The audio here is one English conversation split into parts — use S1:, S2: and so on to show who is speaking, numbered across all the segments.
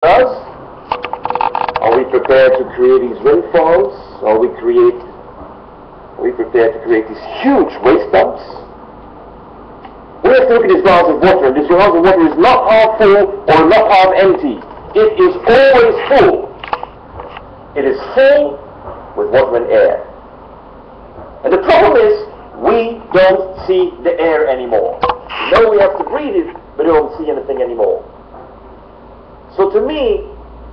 S1: us? Are we prepared to create these farms? Are we create are we prepared to create these huge waste dumps? We have to look at this glass of water, this glass of water is not half full or not half empty. It is always full. It is full with water and air. And the problem is, we don't see the air anymore. We know we have to breathe it, but we don't see anything anymore. So to me,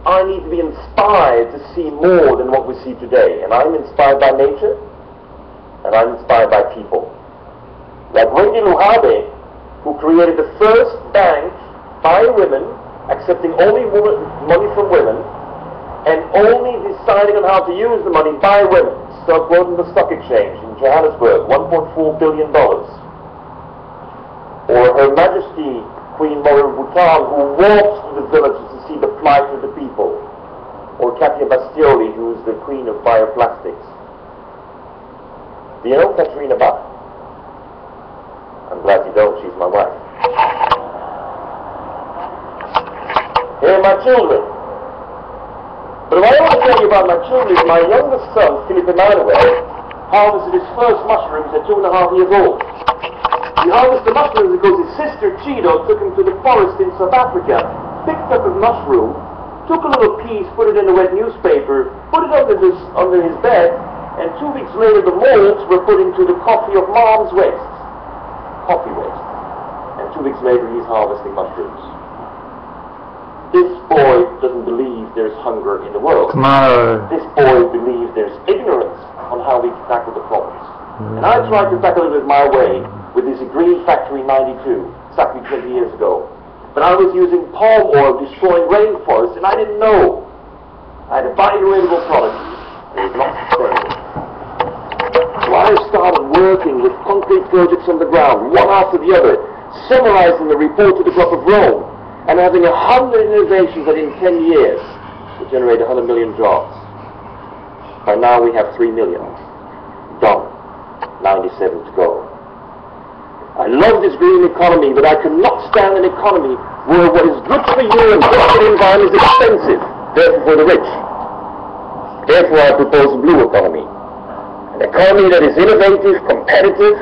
S1: I need to be inspired to see more than what we see today. And I'm inspired by nature, and I'm inspired by people. Like Wendy Luhabe, who created the first bank by women, accepting only women, money from women, and only deciding on how to use the money by women. Stock the stock exchange in Johannesburg, $1.4 billion. Or Her Majesty Queen Mother of Bhutan, who walks to the villages to the people. Or Katia Bastioli, who is the queen of bioplastics. Do you know Katrina Bach? I'm glad you don't, she's my wife. Here are my children. But what I want to tell you about my children is my youngest son, Philip Emmanuel, harvested his first mushrooms at two and a half years old. He harvested mushrooms because his sister Chido took him to the forest in South Africa, picked up a mushroom, took a little piece, put it in a wet newspaper, put it under, this, under his bed, and two weeks later the molds were put into the coffee of mom's waste. Coffee waste. And two weeks later he's harvesting mushrooms. This boy doesn't believe there's hunger in the world. This boy believes there's ignorance on how we tackle the problems. And I tried to tackle it my way with this Green Factory 92, exactly 20 years ago. But I was using palm oil destroying rainforests, and I didn't know. I had a biodegradable product. It was not. So I started working with concrete projects on the ground, one after the other, summarizing the report to the Club of Rome, and having a hundred innovations that in 10 years would generate 100 million jobs. By now we have 3 million. Done. 97 to go. I love this green economy, but I cannot stand an economy where what is good for you and good for the environment is expensive, therefore for the rich. Therefore I propose a blue economy. An economy that is innovative, competitive,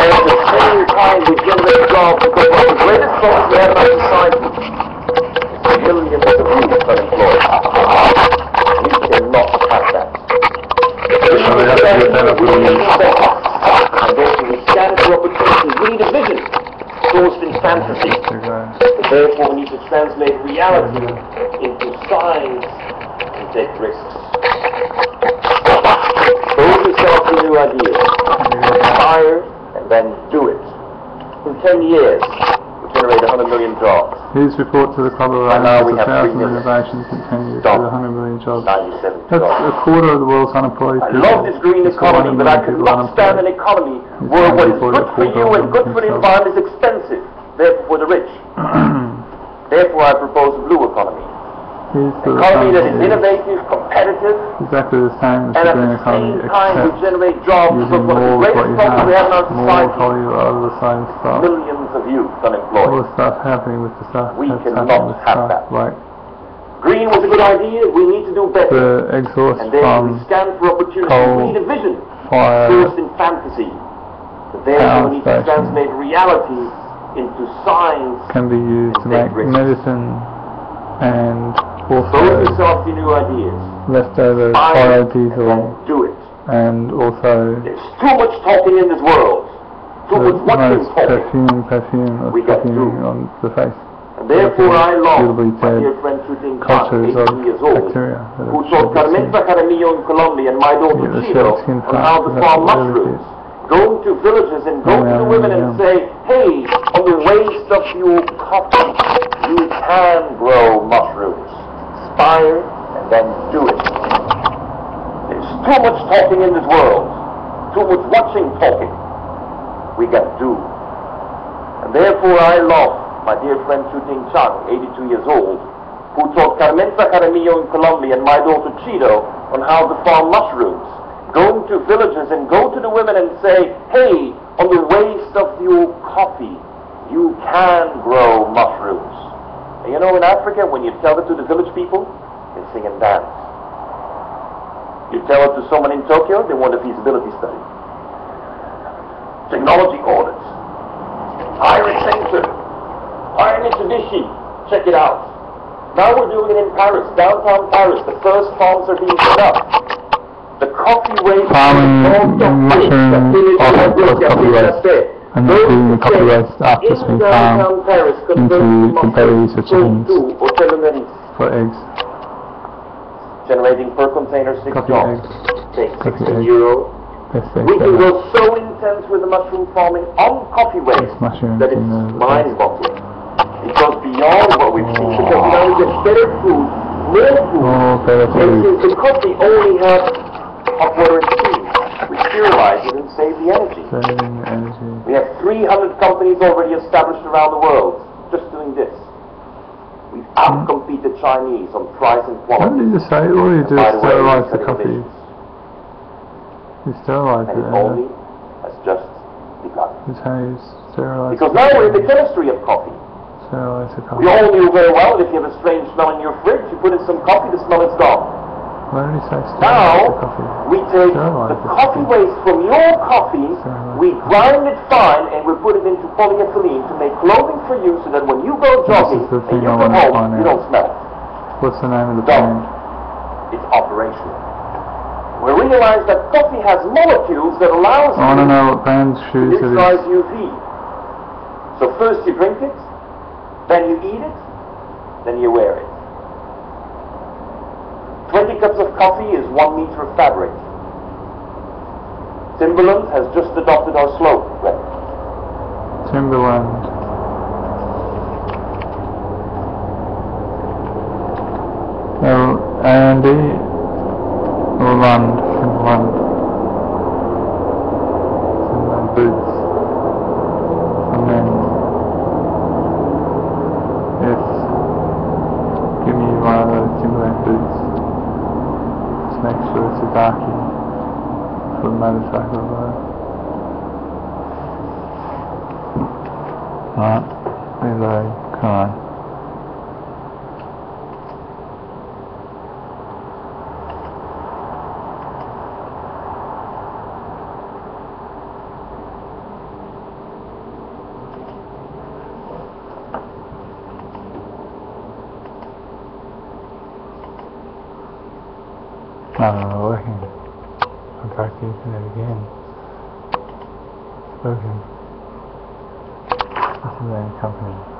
S1: and at the same time we generate jobs because one of the greatest problems we have in our society is millions of youth unemployed. Fantasy. Therefore we need to translate reality into science and take risks. Those yourself to new ideas. Inspire and then do it. In 10 years, we generate 100 million jobs.
S2: His report to the Club of
S1: And now
S2: Rome
S1: we
S2: is a thousand innovations in 10 years with 100 million jobs. That's
S1: jobs.
S2: a quarter of the world's unemployed
S1: I
S2: people.
S1: love this green economy, but I cannot stand an economy where what is good for you and good for the environment is expensive, therefore for the rich. Therefore I propose a blue economy.
S2: The
S1: Economy that is innovative, competitive,
S2: Exactly the same as
S1: and at the same time we generate jobs
S2: for
S1: one of the
S2: more of what
S1: greatest problems we have in our society
S2: of the same stuff.
S1: millions of youth
S2: All
S1: unemployed.
S2: the stuff happening with the stuff
S1: We cannot have that.
S2: like
S1: Green was a good idea, we need to do better.
S2: the exhaust
S1: And therefore we stand for opportunity. We need a vision
S2: fire
S1: sourced in fantasy. But therefore
S2: Power
S1: we need to translate reality into science
S2: can be used to make
S1: risks.
S2: medicine and also
S1: yourself to new ideas.
S2: leftover biodiesel
S1: do it.
S2: and also
S1: There's too much talking in this world. Too much watching
S2: perfume perfume
S1: got to.
S2: on the face.
S1: And therefore I love
S2: Suitably
S1: my dear friend Chan,
S2: cultures
S1: 18 years old,
S2: bacteria
S1: who taught Carmenza Jaramillo in Colombia and my daughter
S2: Yeah, the
S1: Chino on how to farm mushrooms. Going to villages and going
S2: Yeah, oh,
S1: to women and say, hey, on the waste of your coffee, you can grow mushrooms. Inspire and then do it. There's too much talking in this world. Too much watching talking. We got to do. And therefore I love my dear friend Shuting Chang, 82 years old, who taught Carmenza Jaramillo in Colombia and my daughter Chido on how to farm mushrooms. Going to villages and go to the women and say, hey, on the waste of your coffee, you can grow mushrooms. And you know, in Africa, when you tell it to the village people, they sing and dance. You tell it to someone in Tokyo, they want a feasibility study. Technology audits. Hire Accenture. Hire Mitsubishi. Check it out. Now we're doing it in Paris, downtown Paris. The first farms are being set up. Coffee waste um, Farming
S2: mushroom
S1: the village
S2: off
S1: of
S2: coffee waste. And
S1: Those
S2: doing the coffee
S1: things
S2: waste after it's
S1: in
S2: farmed into
S1: to
S2: the berries or chickens.
S1: tofu or telomeres,
S2: for eggs,
S1: generating per container six jobs.
S2: eggs,
S1: Take
S2: Coffee
S1: 16
S2: eggs.
S1: euro. We can go so intense with the mushroom farming on coffee waste that it's mind-boggling. It goes beyond what we've seen oh. because we get better food, more food.
S2: More better
S1: And since the coffee only has hot water and steam, we sterilize it and save the energy.
S2: saving energy.
S1: We have 300 companies already established around the world just doing this. We've outcompeted the Chinese on price and quality.
S2: What did you say? All you do is sterilize the coffee. You sterilize
S1: And
S2: it. uh,
S1: only has just begun.
S2: Is how you sterilize
S1: Because now we're in the chemistry of coffee.
S2: sterilize the coffee.
S1: We all knew very well that if you have a strange smell in your fridge, you put in some coffee, the smell is gone. Now, we take the coffee waste from your coffee, we grind it fine, and we put it into polyethylene to make clothing for you so that when you go jogging and you home, you don't smell it.
S2: What's the name of the brand?
S1: It's operational. We realize that coffee has molecules that allows
S2: I want to know what brand shoes it is.
S1: UV. So first you drink it, then you eat it, then you wear it. 20 cups of coffee is one meter of fabric. Timberland has just adopted our slogan. Right?
S2: Timberland. L A N D or Lund. Timberland. Timberland boots. And then yes, give me one of those Timberland boots. Just make sure it's a darkie for the motorcycle though. Alright, reload, come know, working. I'm back to internet again. Spoken. This is a company.